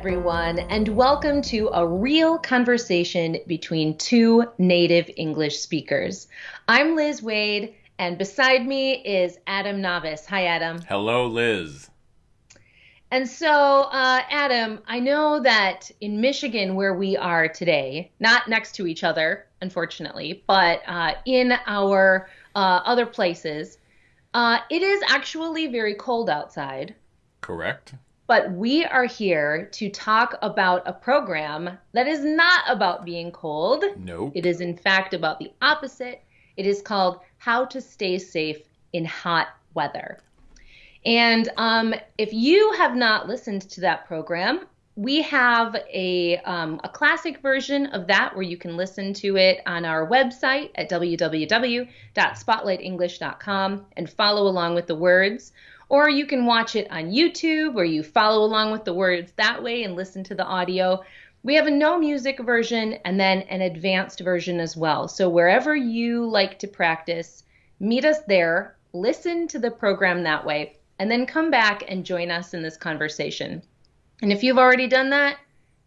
everyone, and welcome to a real conversation between two native English speakers. I'm Liz Waid, and beside me is Adam Navis. Hi, Adam. Hello, Liz. And so, uh, Adam, I know that in Michigan, where we are today, not next to each other, unfortunately, but uh, in our uh, other places, uh, it is actually very cold outside. Correct. But we are here to talk about a program that is not about being cold. Nope. It is, in fact, about the opposite. It is called How to Stay Safe in Hot Weather. And um, if you have not listened to that program, we have a, um, a classic version of that where you can listen to it on our website at www.spotlightenglish.com and follow along with the words. Or you can watch it on YouTube where you follow along with the words that way and listen to the audio. We have a no music version and then an advanced version as well. So wherever you like to practice, meet us there, listen to the program that way, and then come back and join us in this conversation. And if you've already done that,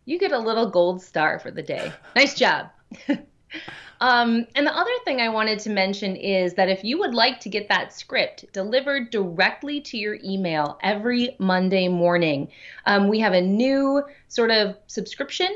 you get a little gold star for the day. Nice job. Um, and the other thing I wanted to mention is that if you would like to get that script delivered directly to your email every Monday morning, um, we have a new sort of subscription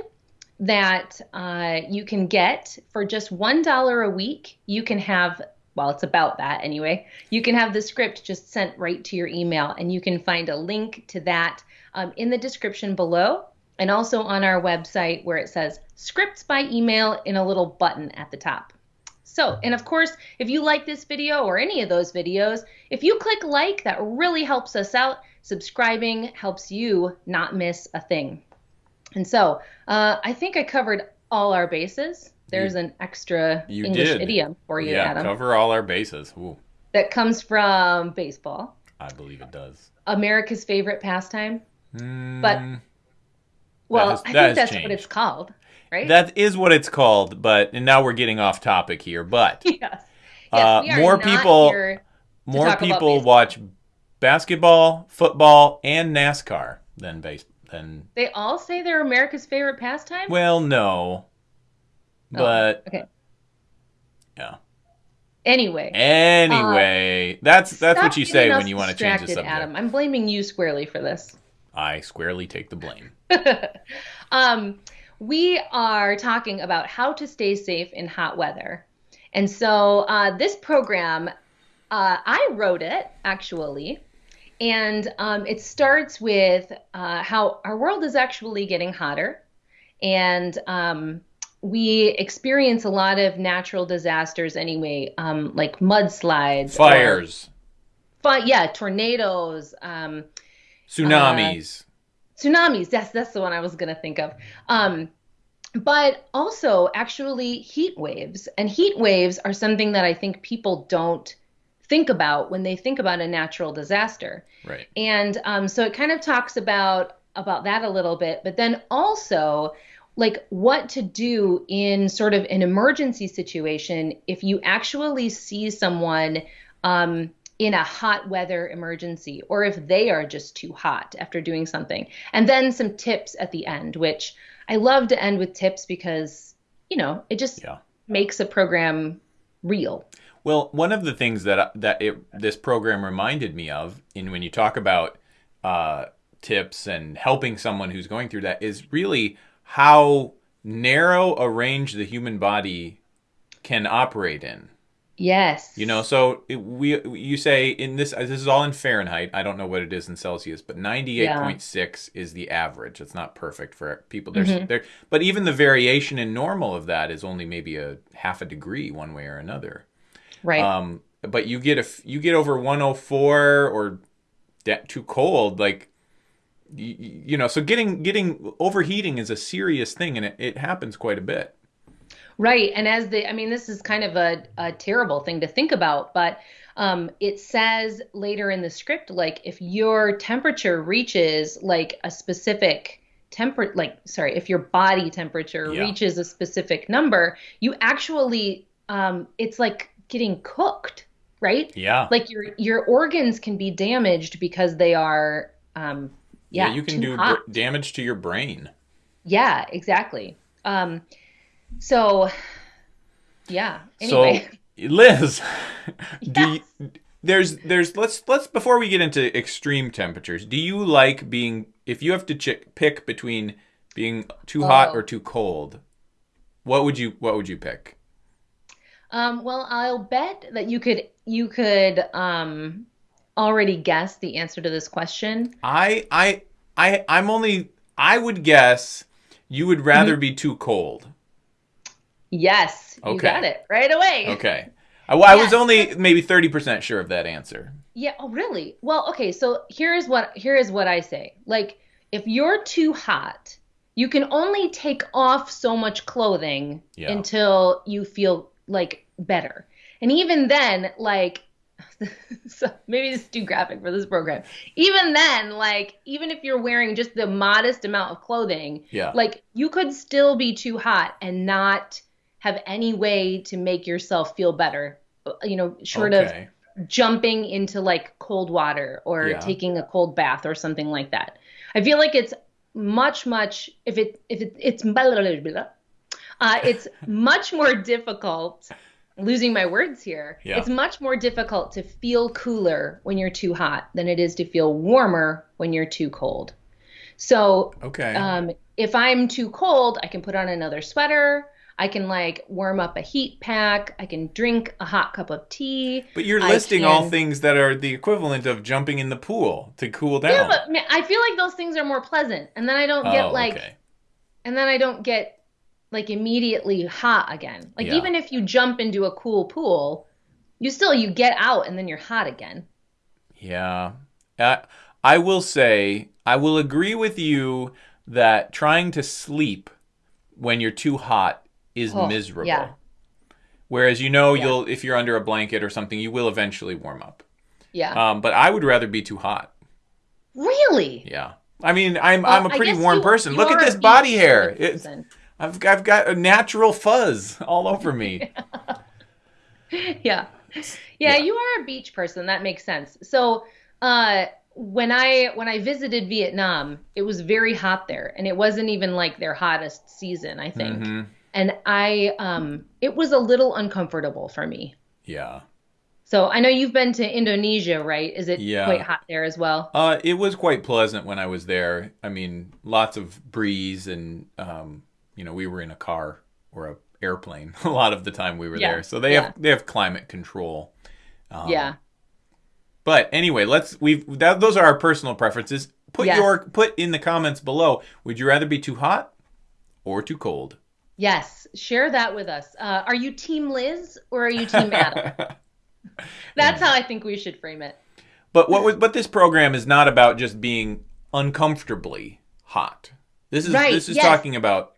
that uh, you can get for just $1 a week. You can have well, it's about that anyway. You can have the script just sent right to your email, and you can find a link to that um, in the description below and also on our website where it says scripts by email in a little button at the top. So, and of course, if you like this video or any of those videos, if you click like, that really helps us out. Subscribing helps you not miss a thing. And so, uh, I think I covered all our bases. There's You- an extra You English did. idiom for you, yeah, Adam, cover all our bases. Ooh, that comes from baseball, I believe it does. America's favorite pastime. Mm, But- Well, has- I think that's what it's called, right? that is what it's called. But and now we're getting off topic here. But yes. Yes, Uh, more people- more people watch basketball, football, and NASCAR than base than. They all say they're America's favorite pastime. Well, no, Oh, but okay. yeah. Anyway, Anyway, that's that's what you say when you want to change the subject. Adam, I'm blaming you squarely for this. I squarely take the blame. um, we are talking about how to stay safe in hot weather, and so uh, this program, uh, I wrote it actually. And um, it starts with uh, how our world is actually getting hotter, and um, we experience a lot of natural disasters anyway, um, like mudslides, or- Fires, fi- yeah, tornadoes, um, tsunamis. Tsunamis. That's that's the one I was gonna think of. Um, but also actually heat waves, and heat waves are something that I think people don't think about when they think about a natural disaster. right. And um, so it kind of talks about about that a little bit, but then also like what to do in sort of an emergency situation if you actually see someone um, in a hot weather emergency or if they are just too hot after doing something. And then some tips at the end, which I love to end with tips because, you know, it just Yeah. makes a program real. Well, one of the things that that it, this program reminded me of, in when you talk about uh, tips and helping someone who's going through that, is really how narrow a range the human body can operate in. Yes. You know, so it, we you say in this this is all in Fahrenheit. I don't know what it is in Celsius, but ninety eight point six is the average. It's not perfect for people. There's Mm-hmm. there, but even the variation in normal of that is only maybe a half a degree one way or another. right. Um, but you get if you get over 104 or de- too cold, like you, you know. So getting getting overheating is a serious thing, and it, it happens quite a bit. Right. And as the, I mean, this is kind of a, a terrible thing to think about, but um, it says later in the script, like if your temperature reaches like a specific temper, like, sorry, if your body temperature Yeah. reaches a specific number, you actually, um, it's like getting cooked, right? Yeah. Like your, your organs can be damaged because they are, um, Yeah, you can do hot. damage to your brain. Yeah, exactly. Um, so yeah. Anyway, So, Liz, do you, there's there's let's let's before we get into extreme temperatures, do you like being if you have to pick between being too hot Oh. or too cold? What would you what would you pick? um, well, I'll bet that you could you could um already guess the answer to this question. I I I I'm only I would guess you would rather Mm-hmm. be too cold. Yes, you Okay. got it right away. Okay. I, I was only maybe 30% sure of that answer. Yeah, oh really? Well, okay, so here is what here is what I say. Like if you're too hot, you can only take off so much clothing Yeah. until you feel like better. And even then, like so maybe this is too graphic for this program. Even then, like even if you're wearing just the modest amount of clothing, Yeah. like you could still be too hot and not have any way to make yourself feel better. You know, short of jumping into like cold water or Yeah. taking a cold bath or something like that. I feel like it's much much if it if it it's blah, blah, blah. uh, it's much more difficult losing my words here. Yeah. It's much more difficult to feel cooler when you're too hot than it is to feel warmer when you're too cold. So Okay. um, if I'm too cold, I can put on another sweater. I can like warm up a heat pack. I can drink a hot cup of tea. but you're I listing all things that are the equivalent of jumping in the pool to cool down. Yeah, but I feel like those things are more pleasant, and then I don't get oh, like, okay. and then I don't get like immediately hot again. Like Yeah. even if you jump into a cool pool, you still you get out and then you're hot again. Yeah. Uh, I will say, I will agree with you that trying to sleep when you're too hot is Oh, miserable. yeah. Whereas you know Yeah. you'll if you're under a blanket or something, you will eventually warm up. Yeah. Um, but I would rather be too hot. really? Yeah. I mean, I'm Well, I'm a pretty warm you- person. you Look at this body hair. sort of It's person. I've I've got a natural fuzz all over me. yeah. yeah. you are a beach person. That makes sense. So, uh, when I when I visited Vietnam, it was very hot there, and it wasn't even like their hottest season, I think. Mhm. And I, um, it was a little uncomfortable for me. Yeah. So I know you've been to Indonesia, right? Is it Yeah. quite hot there as well? Uh, it was quite pleasant when I was there. I mean, lots of breeze, and um, you know, we were in a car or a airplane a lot of the time we were Yeah, there. So they yeah. have they have climate control. Um, yeah. But anyway, let's we've that, those are our personal preferences. Put Yes. your put in the comments below. Would you rather be too hot or too cold? Yes. Share that with us. Uh, are you Team Liz or are you Team Adam? That's how I think we should frame it. But what was, but this program is not about just being uncomfortably hot. This is Right, this is yes. talking about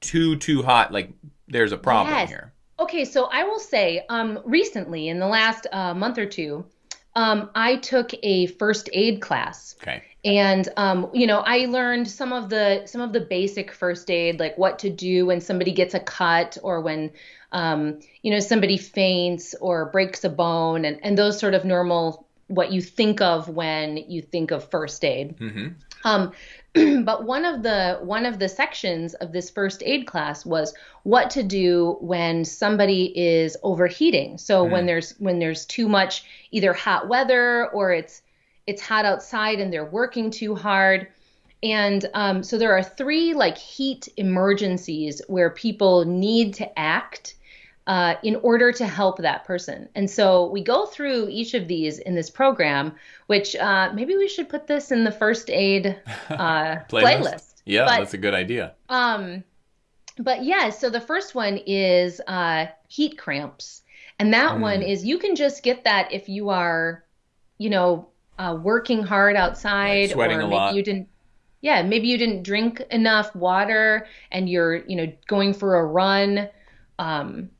too too hot. Like there's a problem Yes. here. Okay, so I will say, um, recently in the last uh, month or two, um, I took a first aid class. Okay. and um, you know i learned some of the some of the basic first aid like what to do when somebody gets a cut or when um, you know somebody faints or breaks a bone and, and those sort of normal what you think of when you think of first aid hmm um, but one of the one of the sections of this first aid class was what to do when somebody is overheating. So when there's when there's too much either hot weather or it's it's hot outside and they're working too hard. And um, so there are three like heat emergencies where people need to act uh, in order to help that person. And so we go through each of these in this program, which uh, maybe we should put this in the first aid uh, playlist. Yeah, But- that's a good idea. Um, but yeah, so the first one is uh, heat cramps, and that Mm. one is you can just get that if you are, you know, uh, working hard outside, Right, sweating or a maybe lot. you didn't. Yeah, maybe you didn't drink enough water, and you're, you know, going for a run, um,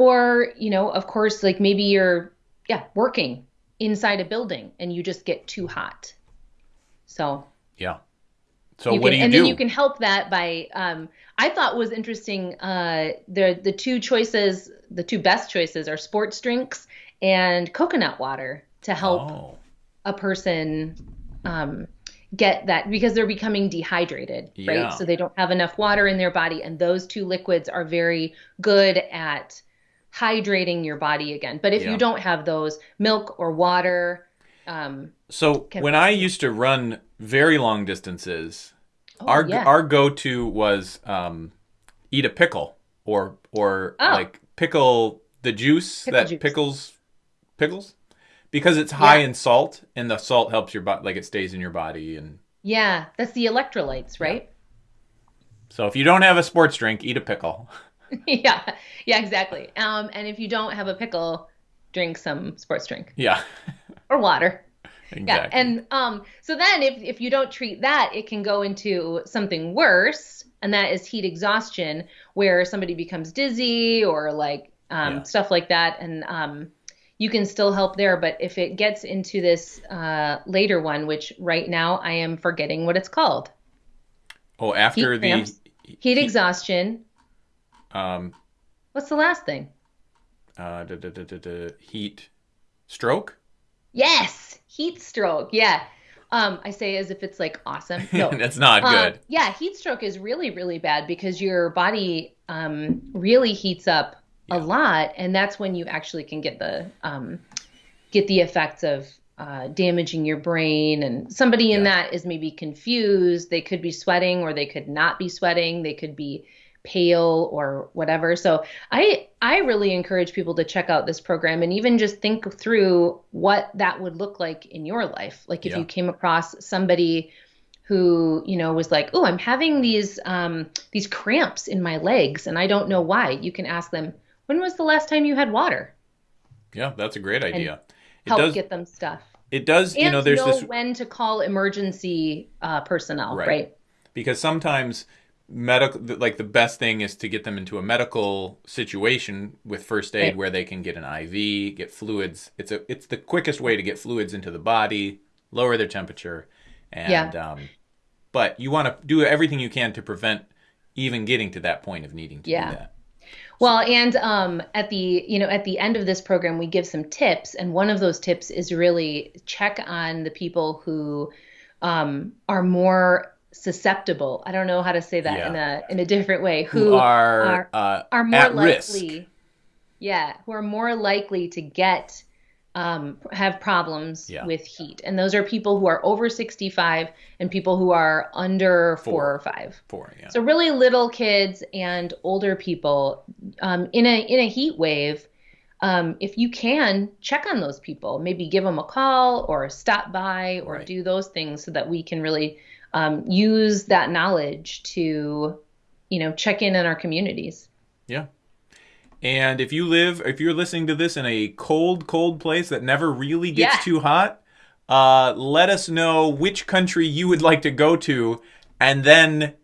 or you know, of course, like maybe you're, yeah, working inside a building and you just get too hot. So Yeah. So you what can, do you and do? then you can help that by um, I thought was interesting. Uh, the the two choices, the two best choices are sports drinks and coconut water to help Oh. a person um, get that because they're becoming dehydrated, Yeah. right? So they don't have enough water in their body, and those two liquids are very good at hydrating your body again. But if Yeah. you don't have those, milk or water, um, So when I used to run very long distances, oh, our yeah. our go to was um, eat a pickle or or Oh. like pickle the juice Pickle that juice. pickles pickles because it's high Yeah. in salt and the salt helps your body like it stays in your body and yeah, that's the electrolytes, right? so if you don't have a sports drink, eat a pickle. yeah, yeah, exactly. Um, and if you don't have a pickle, drink some sports drink Yeah, or water. exactly. Yeah, and um, so then if if you don't treat that, it can go into something worse, and that is heat exhaustion, where somebody becomes dizzy or like um, Yeah. stuff like that, and um, you can still help there. But if it gets into this uh, later one, which right now I am forgetting what it's called, oh, after heat the cramps. heat exhaustion. Um What's the last thing? uh da, da, da, heat stroke. Yes, heat stroke. Yeah. Um, I say as if it's like awesome. No, That's not Um, good. yeah, heat stroke is really, really bad because your body um, really heats up Yeah. a lot, and that's when you actually can get the um, get the effects of uh, damaging your brain. And somebody in Yeah. that is maybe confused. They could be sweating, or they could not be sweating. They could be pale or whatever. So I I really encourage people to check out this program and even just think through what that would look like in your life. Like if Yeah. you came across somebody who you know was like, "Oh, I'm having these um, these cramps in my legs and I don't know why." You can ask them, "When was the last time you had water?" Yeah, that's a great idea. It Help does. get them stuff. It does. And you know, there's know this when to call emergency uh, personnel, Right. right? because sometimes medical like the best thing is to get them into a medical situation with first aid Right. where they can get an IV, get fluids. It's a it's the quickest way to get fluids into the body, lower their temperature, and um, but you want to do everything you can to prevent even getting to that point of needing to Yeah. do that. Well, and um, at the you know at the end of this program, we give some tips, and one of those tips is really check on the people who um, are more susceptible. I don't know how to say that in a in a different way. Who, Who are, uh, are more at risk. likely, yeah, who are more likely to get um, have problems Yeah. with heat, and those are people who are over sixty five and people who are under four, Four. or five. for yeah. So really little kids and older people um, in a in a heat wave. Um, if you can check on those people, maybe give them a call or stop by or Right. do those things so that we can really um, use that knowledge to, you know, check in on our communities. Yeah. And if you live, if you're listening to this in a cold, cold place that never really gets Yeah. too hot, uh, let us know which country you would like to go to and then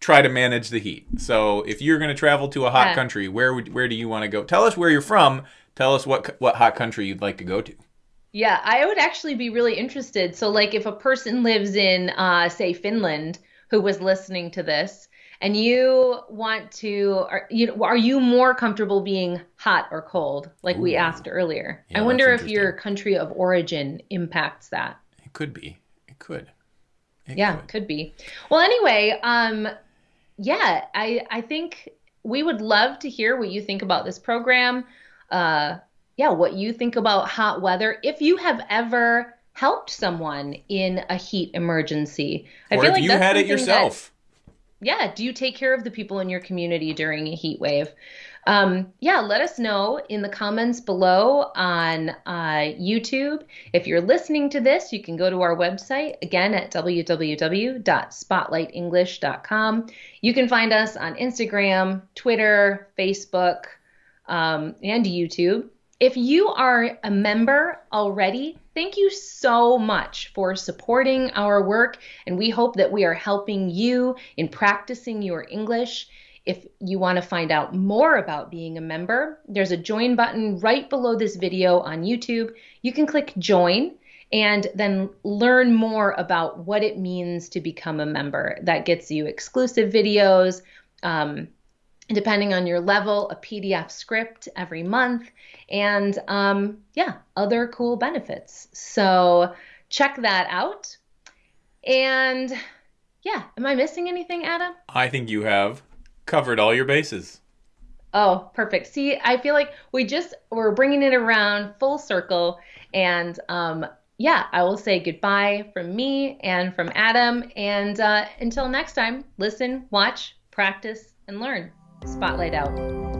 try to manage the heat. So if you're going to travel to a hot Yeah. country, where would, where do you want to go? Tell us where you're from. Tell us what what hot country you'd like to go to. Yeah, I would actually be really interested. So, like, if a person lives in, uh, say, Finland, who was listening to this, and you want to, are you know are you more comfortable being hot or cold, like we asked earlier? Yeah, I wonder if your country of origin impacts that. It could be. It could. It Yeah, could. could be. Well, anyway, um, yeah, I I think we would love to hear what you think about this program. Uh, yeah, what you think about hot weather. If you have ever helped someone in a heat emergency, I Or feel like you that's had it something that- yourself. yeah, do you take care of the people in your community during a heat wave? Um, yeah, let us know in the comments below on uh, YouTube. If you're listening to this, you can go to our website again at www.spotlightenglish.com. You can find us on Instagram, Twitter, Facebook, um, and YouTube. If you are a member already, thank you so much for supporting our work, and we hope that we are helping you in practicing your English. If you want to find out more about being a member, there's a join button right below this video on YouTube. You can click join and then learn more about what it means to become a member. That gets you exclusive videos. Um, depending on your level, a PDF script every month, and um, yeah, other cool benefits. So check that out. And yeah, am I missing anything, Adam? I think you have covered all your bases. Oh, perfect. See, I feel like we just we're bringing it around full circle, and um, yeah, I will say goodbye from me and from Adam, and uh, until next time, listen, watch, practice, and learn. Spotlight out.